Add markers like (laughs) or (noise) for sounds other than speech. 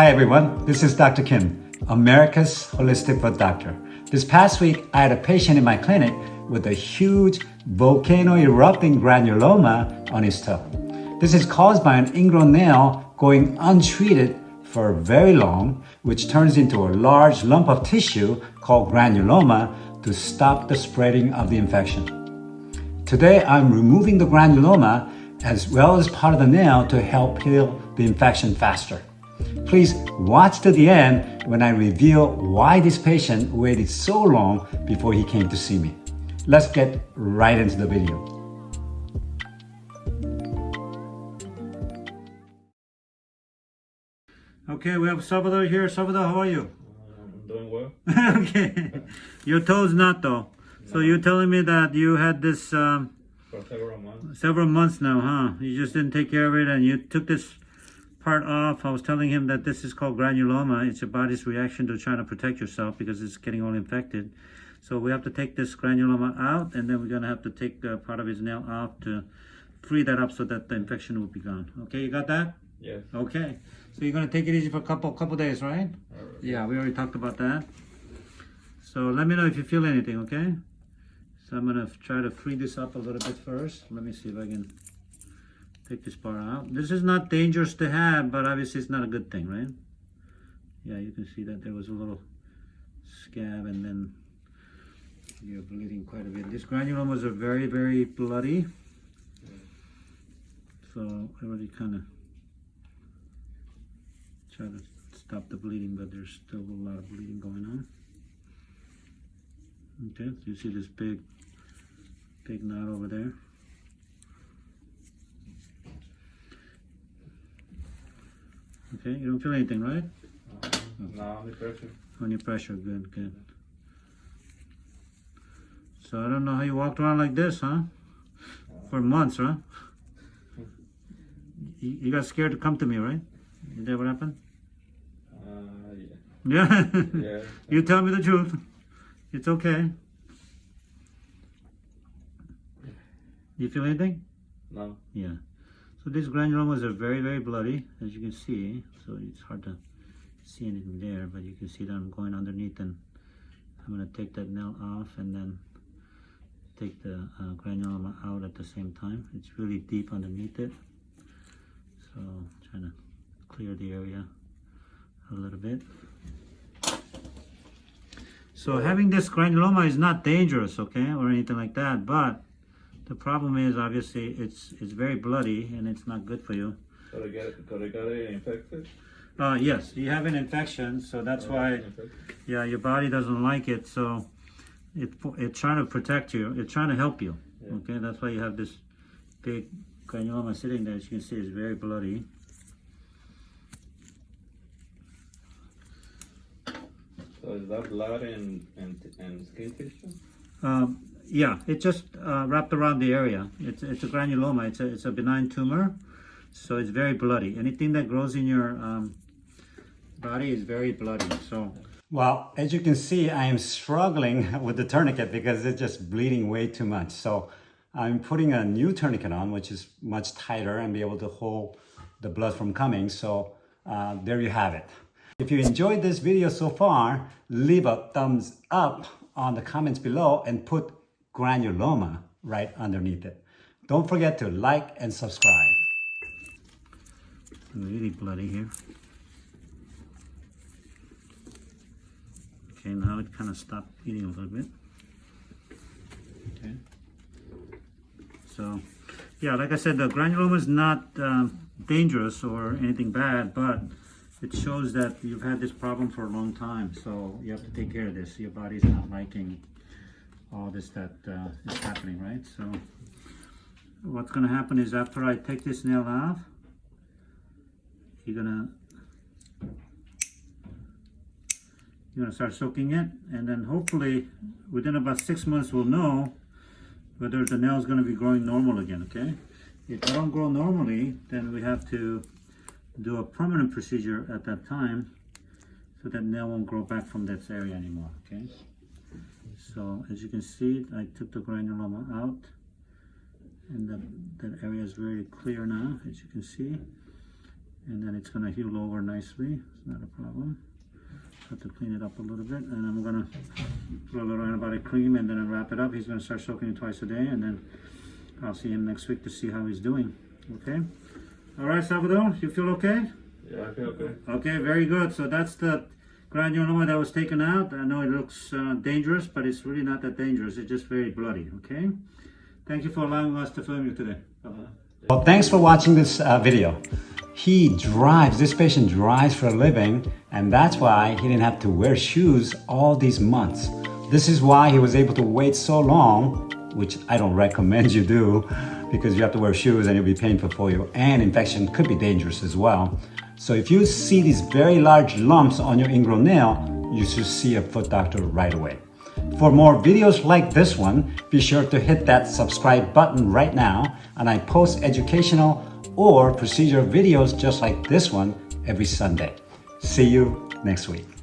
Hi everyone, this is Dr. Kim, America's Holistic Foot Doctor. This past week, I had a patient in my clinic with a huge volcano erupting granuloma on his toe. This is caused by an ingrown nail going untreated for very long, which turns into a large lump of tissue called granuloma to stop the spreading of the infection. Today, I'm removing the granuloma as well as part of the nail to help heal the infection faster. Please watch to the end when I reveal why this patient waited so long before he came to see me. Let's get right into the video. Okay, we have Salvador here. Salvador, how are you? I'm doing well. (laughs) okay. Your toe's not though. So you're telling me that you had this um, For several months. several months now, huh? You just didn't take care of it and you took this part off. I was telling him that this is called granuloma. It's your body's reaction to trying to protect yourself because it's getting all infected. So we have to take this granuloma out and then we're going to have to take uh, part of his nail off to free that up so that the infection will be gone. Okay, you got that? Yes. Okay. So you're going to take it easy for a couple couple days, right? Alright. Yeah, we already talked about that. So let me know if you feel anything, okay? So I'm gonna try to free this up a little bit first. Let me see if I can take this part out. This is not dangerous to have, but obviously it's not a good thing, right? Yeah, you can see that there was a little scab and then you're bleeding quite a bit. These granulomas are very, very bloody. So I already kind of try to stop the bleeding, but there's still a lot of bleeding going on. Okay, you see this big, big knot over there. Okay, you don't feel anything, right? Um, now the pressure. Only pressure, good, good. So I don't know how you walked around like this, huh? For months, huh? (laughs) You, you got scared to come to me, right? Is that what happened? Uh, yeah. Yeah. (laughs) Yeah. you tell me the truth. It's okay. You feel anything? No. Yeah. So these granulomas are very, very bloody, as you can see. So it's hard to see anything there, but you can see that I'm going underneath and I'm going to take that nail off and then take the uh, granuloma out at the same time. It's really deep underneath it. So trying to clear the area a little bit. So having this granuloma is not dangerous, okay, or anything like that, but the problem is obviously it's it's very bloody and it's not good for you. Could I get it? Could I get it infected? Uh, yes, you have an infection, so that's why, Infected? yeah, your body doesn't like it, so it, it's trying to protect you, it's trying to help you, Yeah. okay? That's why you have this big granuloma sitting there, as you can see, it's very bloody. So is that blood and and and skin tissue? Um, yeah, it just uh, wrapped around the area. It's, it's a granuloma, it's a, it's a benign tumor, so it's very bloody. Anything that grows in your um, body is very bloody, so. Well, as you can see, I am struggling (laughs) with the tourniquet because it's just bleeding way too much. So I'm putting a new tourniquet on, which is much tighter and be able to hold the blood from coming. So uh, there you have it. If you enjoyed this video so far, leave a thumbs up on the comments below and put granuloma right underneath it. Don't forget to like and subscribe. Really bloody here. Okay, now it kind of stopped bleeding a little bit. Okay. So, yeah, like I said, the granuloma is not um, dangerous or anything bad, but it shows that you've had this problem for a long time. So you have to take care of this. Your body's not liking all this that uh, is happening, right? So what's going to happen is after I take this nail off, you're going to you're going to start soaking it and then hopefully within about six months we'll know whether the nail is going to be growing normal again okay if they don't grow normally then we have to do a permanent procedure at that time so that nail won't grow back from this area anymore okay so as you can see I took the granuloma out and that, that area is very clear now as you can see and then it's gonna heal over nicely. It's not a problem. Have to clean it up a little bit, and I'm gonna put a little antibiotic cream, and then wrap it up. He's gonna start soaking it twice a day, and then I'll see him next week to see how he's doing. Okay. All right, Salvador, you feel okay? Yeah, I feel okay. Okay, very good. So that's the granuloma that was taken out. I know it looks uh, dangerous, but it's really not that dangerous. It's just very bloody, okay? Thank you for allowing us to film you today. Bye-bye. Well, thanks for watching this uh, video. He drives, this patient drives for a living, and that's why he didn't have to wear shoes all these months. This is why he was able to wait so long, which I don't (laughs) recommend you do, because you have to wear shoes and it'll be painful for you, and infection could be dangerous as well. So if you see these very large lumps on your ingrown nail, you should see a foot doctor right away. For more videos like this one, be sure to hit that subscribe button right now and I post educational or procedure videos just like this one every Sunday. See you next week.